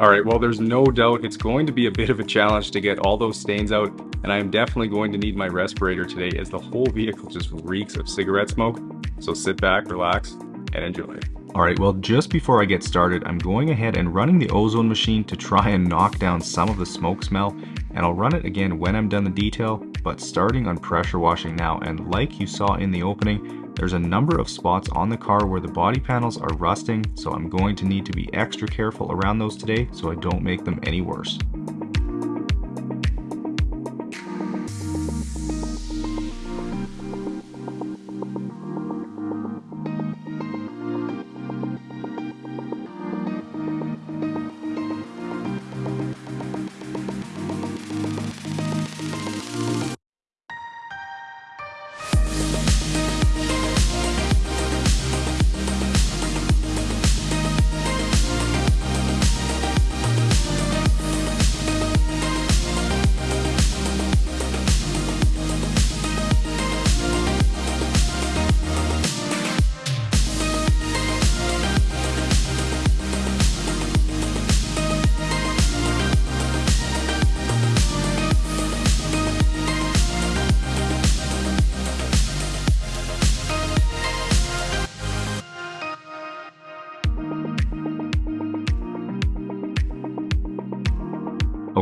Alright, well there's no doubt it's going to be a bit of a challenge to get all those stains out, and I am definitely going to need my respirator today as the whole vehicle just reeks of cigarette smoke. So sit back, relax, and enjoy. Alright, well just before I get started, I'm going ahead and running the ozone machine to try and knock down some of the smoke smell, and I'll run it again when I'm done the detail, but starting on pressure washing now, and like you saw in the opening, there's a number of spots on the car where the body panels are rusting, so I'm going to need to be extra careful around those today so I don't make them any worse.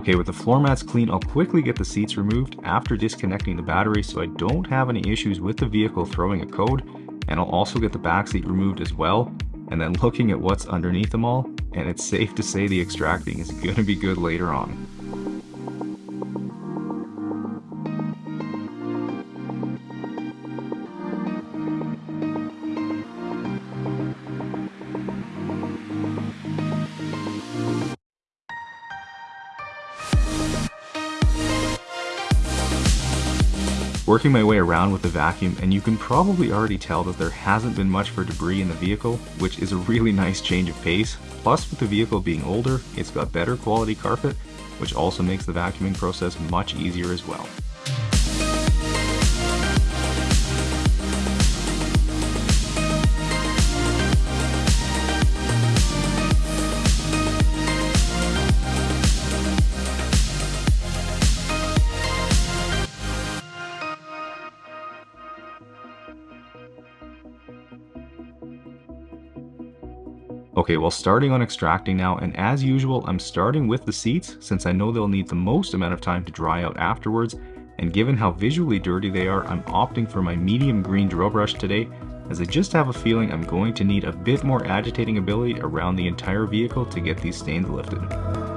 Okay, with the floor mats clean, I'll quickly get the seats removed after disconnecting the battery so I don't have any issues with the vehicle throwing a code. And I'll also get the back seat removed as well. And then looking at what's underneath them all, and it's safe to say the extracting is going to be good later on. Working my way around with the vacuum and you can probably already tell that there hasn't been much for debris in the vehicle, which is a really nice change of pace. Plus with the vehicle being older, it's got better quality carpet, which also makes the vacuuming process much easier as well. Okay, well starting on extracting now, and as usual, I'm starting with the seats since I know they'll need the most amount of time to dry out afterwards, and given how visually dirty they are, I'm opting for my medium green drill brush today, as I just have a feeling I'm going to need a bit more agitating ability around the entire vehicle to get these stains lifted.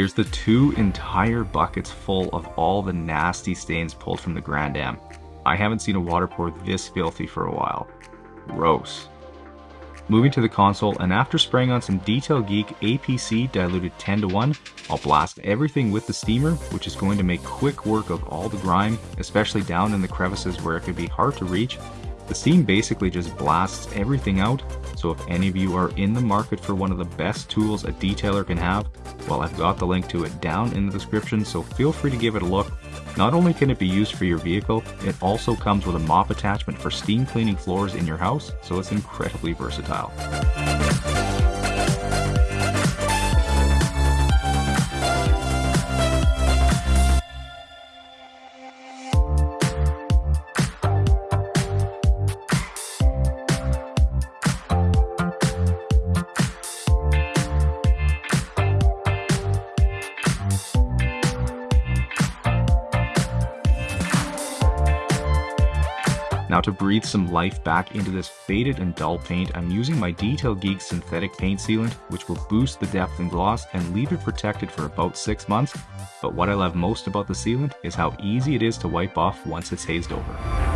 Here's the two entire buckets full of all the nasty stains pulled from the Grand Am. I haven't seen a water pour this filthy for a while. Gross. Moving to the console, and after spraying on some Detail Geek APC diluted 10 to 1, I'll blast everything with the steamer, which is going to make quick work of all the grime, especially down in the crevices where it can be hard to reach. The steam basically just blasts everything out, so if any of you are in the market for one of the best tools a detailer can have, well I've got the link to it down in the description, so feel free to give it a look. Not only can it be used for your vehicle, it also comes with a mop attachment for steam cleaning floors in your house, so it's incredibly versatile. Now to breathe some life back into this faded and dull paint, I'm using my Detail Geek synthetic paint sealant, which will boost the depth and gloss and leave it protected for about 6 months. But what I love most about the sealant is how easy it is to wipe off once it's hazed over.